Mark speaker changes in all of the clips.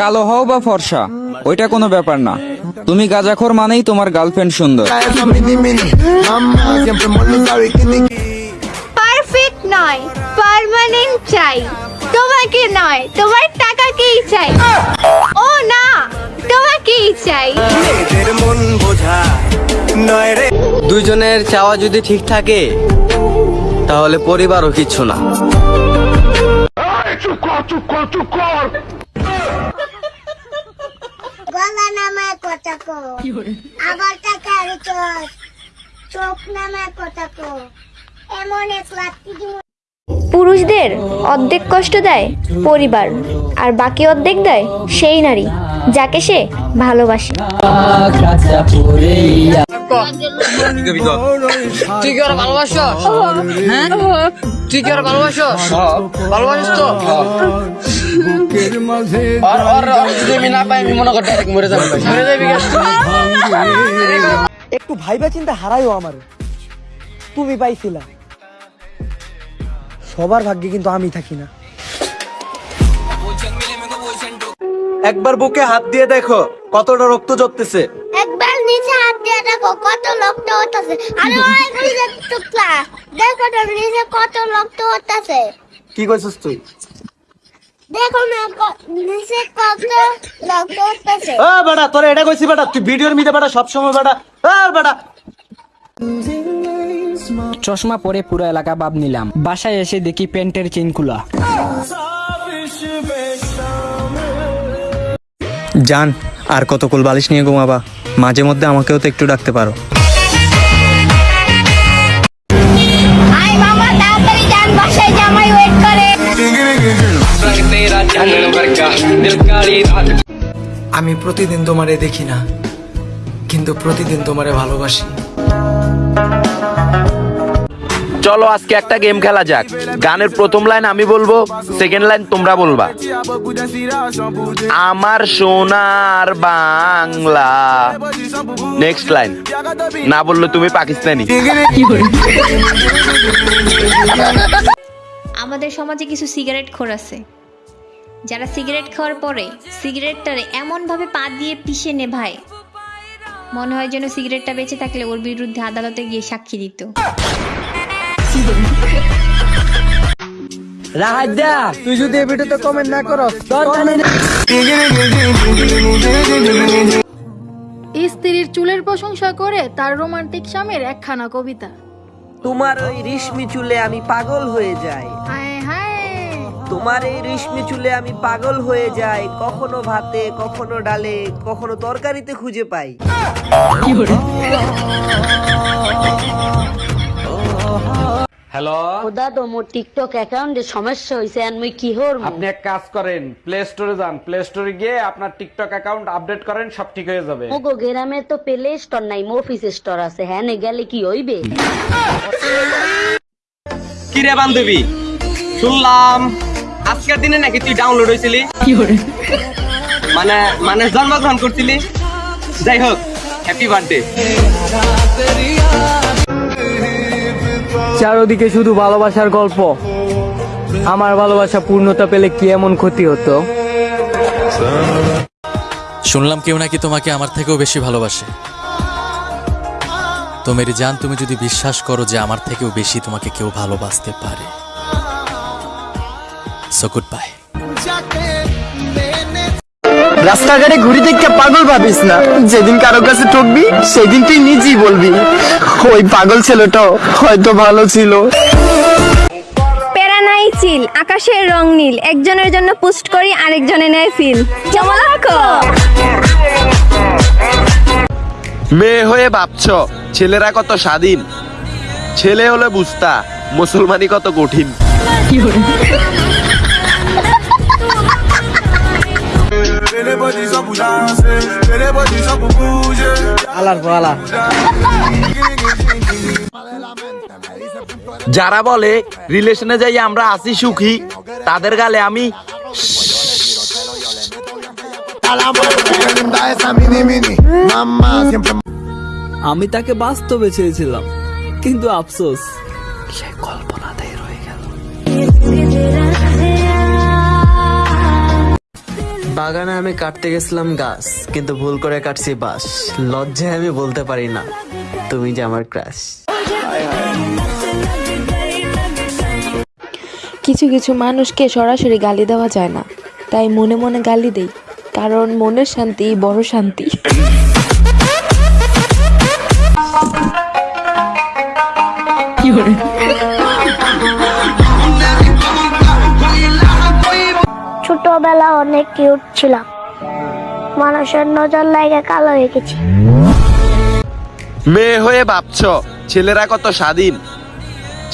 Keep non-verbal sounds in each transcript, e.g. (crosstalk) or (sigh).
Speaker 1: কালো হও বা ফর্সা ওইটা কোনো ব্যাপার না। তুমি গাজাখোর মানেই তোমার গার্লফ্রেন্ড সুন্দর.
Speaker 2: পারফেক্ট নয় পার্মানেন্ট চাই। তোমাকে নয় তোমার টাকাকেই চাই। ও না তোমাকেই চাই।
Speaker 3: মন বোঝা নয় রে দুজনের চাওয়া যদি ঠিক থাকে তাহলে পরিবারও কিছু না।
Speaker 4: গলা নামায় কথা কো আবার টাকার চোখ নামায় কথা কো। এমন এক দিব
Speaker 2: পুরুষদের অর্ধেক কষ্ট দেয় পরিবার আর বাকি অর্ধেক দেয় সেই নারী যাকে সে ভালোবাসে।
Speaker 5: তুই কি ওরা ভালোবাসো? হ্যাঁ? তুই কি ওরা ভালোবাসো? ভালোবাসিস তো? আর আর আর যদি আমি না পাই আমি মনে করি ডাইরেক্ট মরে যাব। মরে যাবি
Speaker 6: একটু ভাইবা চিন্তা হারাইও আমার। তুমি পাইছিলা। সবার ভাগ্যে কিন্তু আমি থাকি না।
Speaker 3: একবার বুকে হাত দিয়ে দেখো কতটা রক্ত জড়তেছে
Speaker 4: একবার নিচে হাত দিয়ে দেখো কত রক্ত হতেছে আরে ওই নিচে টুকলা দেখো তো নিচে কত রক্ত হতেছে
Speaker 3: কি কইছিস তুই?
Speaker 4: দেখো না নিচে কত রক্ত হতেছে
Speaker 3: ও বেটা তোরে এটা কইছি বেটা তুই ভিডিওর মিতে বেটা সব সময় বেটা আর বেটা।
Speaker 7: চশমা পরে পুরো এলাকা বাদ নিলাম। বাসায় এসে দেখি প্যান্টের চেন খোলা
Speaker 3: জান আর কত কুল বালিশ নিয়ে ঘুমাবা? মাঝে মধ্যে আমাকেও তো একটু ডাকতে পারো।
Speaker 6: আমি প্রতিদিন তোমারে দেখি না কিন্তু প্রতিদিন তোমারে ভালোবাসি।
Speaker 8: চলো আজকে একটা গেম খেলা যাক। গানের প্রথম লাইন আমি বলব সেকেন্ড লাইন তোমরা বলবা। আমার সোনার বাংলা। নেক্সট লাইন না বললে তুমি পাকিস্তানি।
Speaker 9: আমাদের সমাজে কিছু সিগারেট খোর আছে। যারা সিগারেট খাওয়ার পরে সিগারেটটারে এমনভাবে পা দিয়ে পিষে নেভায়, মনে হয় যেন সিগারেটটা বেঁচে থাকলে ওর বিরুদ্ধে আদালতে গিয়ে সাক্ষী দিত।
Speaker 6: রাহাজা তুই যদি এই ভিডিওতে কমেন্ট না করস তোর জানি না
Speaker 2: স্ত্রীর চুলের প্রশংসা করে তার রোমান্টিক স্বামীর একখানা কবিতা।
Speaker 5: তোমার ওই রেশমি চুলে আমি পাগল হয়ে যাই।
Speaker 2: হায় হায়।
Speaker 5: তোমার এই রেশমি চুলে আমি পাগল হয়ে যাই। কখনো ভাতে কখনো ডালে কখনো তরকারিতে খুঁজে পাই।
Speaker 8: হ্যালো
Speaker 4: ওদা তো মোর টিকটক অ্যাকাউন্টে সমস্যা হইছে আর মুই কি হর
Speaker 8: আপনি এক কাজ করেন প্লে স্টোরে যান। প্লে স্টোরে গিয়ে আপনার টিকটক অ্যাকাউন্ট আপডেট করেন সব ঠিক হয়ে যাবে।
Speaker 4: মোগো গ্রামে তো প্লে স্টোর নাই মফিস স্টোর আছে। হ্যাঁ নে গেলে কি হইবে?
Speaker 3: কি রে বান্ধবী? শুনলাম আজকের দিনে নাকি তুই ডাউনলোড হয়েছিলি মানে মানে জন্মগ্রহণ করছিলি? যাই হোক হ্যাপি বার্থডে
Speaker 7: চারোদিকে শুধু ভালোবাসার গল্প। আমার ভালোবাসা পূর্ণতা পেলে কি এমন ক্ষতি হতো?
Speaker 10: শুনলাম কেউ নাকি তোমাকে আমার থেকেও বেশি ভালোবাসে। তো জান তুমি যদি বিশ্বাস করো যে আমার থেকেও বেশি তোমাকে কেউ ভালোবাসতে পারে। সো গুড বাই
Speaker 6: রাস্তাঘাটে ঘুরি দেখতে পাগল ভাবিস না? যেদিন কারও কাছে ঠকবি সেদিন তুই নিজেই বলবি ওই পাগল ছেলেটা হয়তো ভালো ছিল।
Speaker 2: প্যারা নাই চিল আকাশের রং নীল একজনের জন্য পোস্ট করি আরেকজনে নেয় ফিল। কেমন লাগো
Speaker 8: মেয়ে হয়ে ভাবছ ছেলেরা কত স্বাধীন? ছেলে হলে বুঝতা মুসলমানি কত কঠিন।
Speaker 6: আলার পালা
Speaker 8: যারা বলে রিলেশনে যাই আমরা আছি সুখী তাদের গালে আমি
Speaker 7: আমি তাকে বাস্তবে চেয়েছিলাম কিন্তু আফসোস
Speaker 11: বাগানে আমি কাটতে গেছিলাম গাছ, কিন্তু ভুল করে কাটছি বাস লজ্জায় আমি বলতে পারি না, তুমি যে আমার ক্রাশ
Speaker 12: কিছু কিছু মানুষকে সরাসরি গালি দেওয়া যায় না, তাই মনে মনে গালি দেই, কারণ মনের শান্তি বড় শান্তি।
Speaker 4: ছোটবেলা অনেক কিউট ছিলাম। মানুষের নজর লাগে কালো হয়ে গেছি।
Speaker 8: মেয়ে হয়ে ভাবছ ছেলেরা কত স্বাধীন?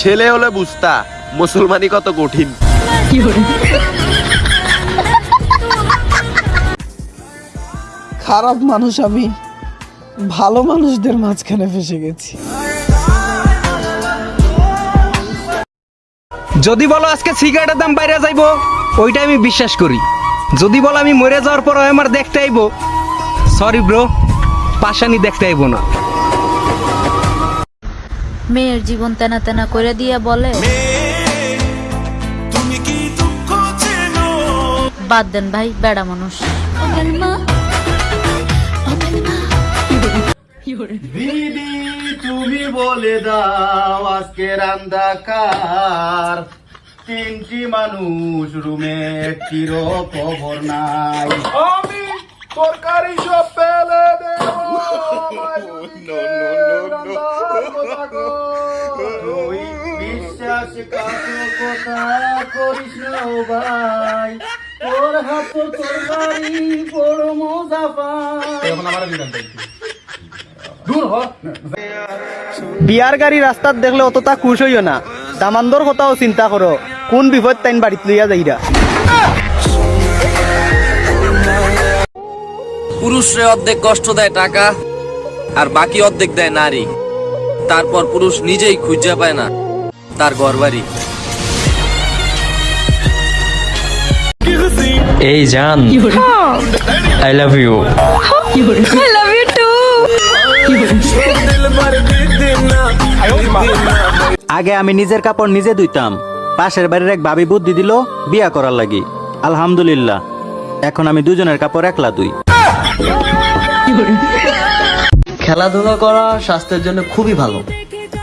Speaker 8: ছেলে হলে বুঝতা মুসলমানি কত কঠিন।
Speaker 13: খারাপ মানুষ আমি ভালো মানুষদের মাঝখানে ফেসে গেছি।
Speaker 14: যদি বলো আজকে সিগারেটের দাম বাইরে যাইবো ওইটা আমি বিশ্বাস করি। যদি বলো আমি মরে যাওয়ার পর আমার দেখতে আইবো। সরি ব্রো পাশানি দেখতে আইবো না।
Speaker 15: মেয়ের জীবন তেনা তেনা করে দিয়ে বলে বাদ দেন ভাই বেড়া মানুষ।
Speaker 11: দিদি তুমি বলে দাও আজকে রান্দাকার তিনটি মানুষ রুমে একটির খবর নাই। আমি তরকারি সব পেলে (laughs) তুই বিশ্বাসঘাতকতা করিস না ভাই। তোর হাতে তরকারি বড় মজা পাই। এখন আমার দূর হ।
Speaker 6: বিয়ার গাড়ি রাস্তাত দেখলে অতটা খুশ হইও না। দামান্দর কথাও চিন্তা করো। কোন বিপদ তাইন বাড়িত লইয়া যাইরা।
Speaker 1: পুরুষরে অর্ধেক কষ্ট দেয় টাকা আর বাকি অর্ধেক দেয় নারী। তারপর পুরুষ নিজেই খুঁজে পায় না তার ঘরবাড়ি।
Speaker 6: এই জান I love you
Speaker 12: I love you too
Speaker 6: আগে আমি নিজের কাপড় নিজে ধুইতাম। পাশের বাড়ির এক ভাবি বুদ্ধি দিল বিয়া করার লাগি। আলহামদুলিল্লাহ। এখন আমি দুজনের কাপড় একলা দুই।
Speaker 11: খেলাধুলা করা স্বাস্থ্যের জন্য খুবই ভালো।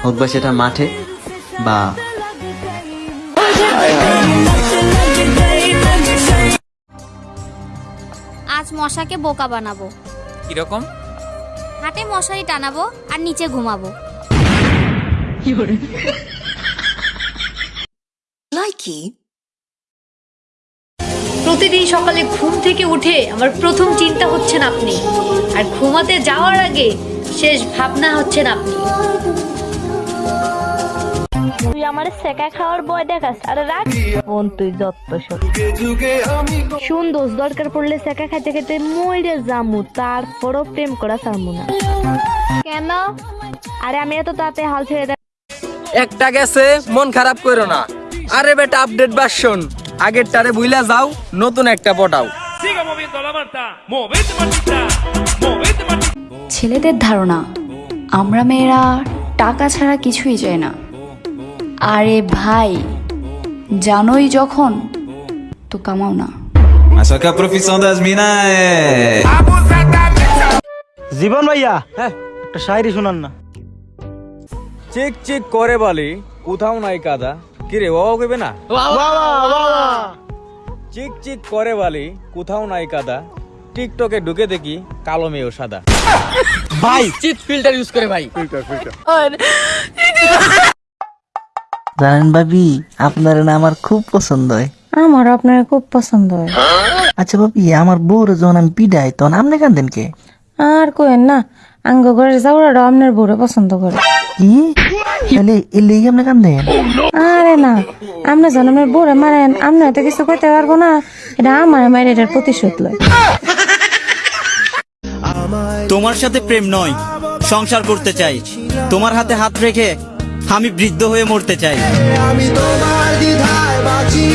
Speaker 11: হোক বা সেটা মাঠে বা
Speaker 16: আজ মশাকে বোকা বানাবো।
Speaker 10: কীরকম?
Speaker 16: হাটে মশারি টানাবো আর নিচে ঘুমাবো।
Speaker 17: প্রতিদিন সকালে ঘুম থেকে উঠে আমার প্রথম চিন্তা হচ্ছেন আপনি। আর ঘুমাতে যাওয়ার আগে শেষ ভাবনা হচ্ছেন আপনি।
Speaker 12: তুই আমার সেকা খাওয়ার বয় দেখাস আরে রাখ। বোন তুই যত শুন দোষ দরকার পড়লে সেকা খাইতে খাইতে মইরে জামু তারপরও প্রেম করা চামু না। কেন? আরে আমি এত তাতে হাল ছেড়ে দেয়
Speaker 1: একটা গেছে মন খারাপ করো না। আরে বেটা আপডেট ভার্সন আগের টারে বুইলা যাও নতুন একটা পটাও।
Speaker 18: ছেলেদের ধারণা আমরা মেয়েরা টাকা ছাড়া কিছুই চাই না। আরে ভাই জানোই যখন তো কামাও না.
Speaker 6: জীবন ভাইয়া হ্যাঁ একটা শায়রি শোনান না।
Speaker 14: চিক চিক করে বলি কোথাও নাই কাদা। কিরে ও কইবে না? চিক চিক করে বলি কোথাও নাই কাদা। টিকটকে ঢুকে দেখি কালো মেয়েও সাদা।
Speaker 6: ভাই
Speaker 1: চিট ফিল্টার ইউজ করে ভাই।
Speaker 19: জানেন ভাবি আপনার না আমার খুব পছন্দ হয়।
Speaker 12: আমার আপনার খুব পছন্দ হয়।
Speaker 19: আচ্ছা ভাবি আমার বউর যখন আমি পিডাই তখন আপনি কান্দেন কে?
Speaker 12: আর কোয়েন না আঙ্গ ঘরের চাউড়াটা আপনার বউরে পছন্দ করে।
Speaker 19: কি?
Speaker 12: আরে না আপনি মারেন আপনি কিছু কইতে পারব না এটা আমার মায়ের এটার প্রতিশোধ লয়।
Speaker 6: তোমার সাথে প্রেম নয় সংসার করতে চাই। তোমার হাতে হাত রেখে আমি বৃদ্ধ হয়ে মরতে চাই।
Speaker 20: আমি তোমার দ্বিধায় বাঁচি